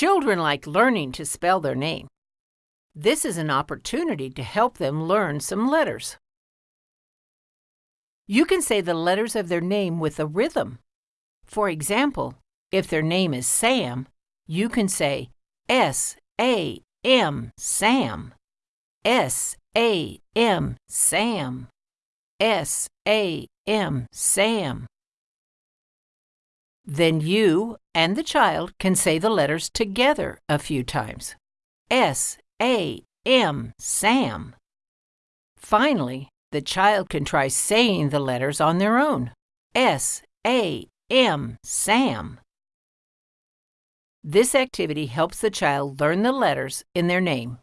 Children like learning to spell their name. This is an opportunity to help them learn some letters. You can say the letters of their name with a rhythm. For example, if their name is Sam, you can say S A M Sam. S A M Sam. S A M Sam. Then you and the child can say the letters together a few times. S A M Sam. Finally, the child can try saying the letters on their own. S A M Sam. This activity helps the child learn the letters in their name.